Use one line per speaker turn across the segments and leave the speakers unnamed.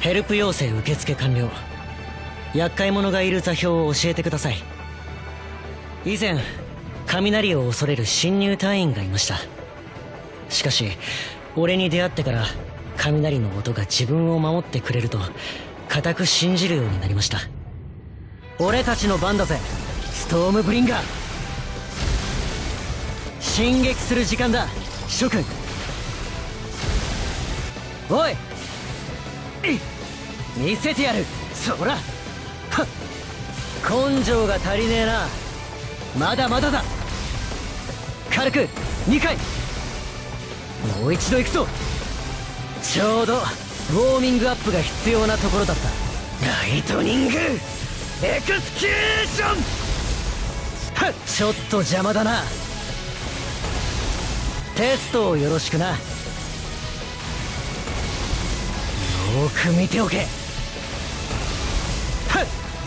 ヘルプ要請受付完了。厄介者がいる座標を教えてください。以前雷を恐れる侵入隊員がいました。しかし俺に出会ってから雷の音が自分を守ってくれると固く信じるようになりました。俺たちの番だぜストームブリンガー。進撃する時間だ諸君。おい見せてやる。そら。はっ。根性が足りねえな。まだまだだ。軽く。2回。もう一度行くぞ。ちょうどウォーミングアップが必要なところだった。 Lightning. Execution.はっ。ちょっと邪魔だな。テストをよろしくな。く見ておけ。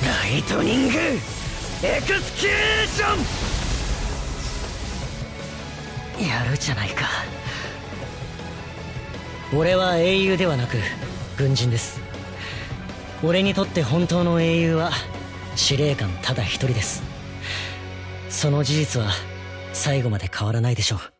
ライトニングエクスキューション！やるじゃないか。俺は英雄ではなく軍人です。俺にとって本当の英雄は司令官ただ一人です。その事実は最後まで変わらないでしょう。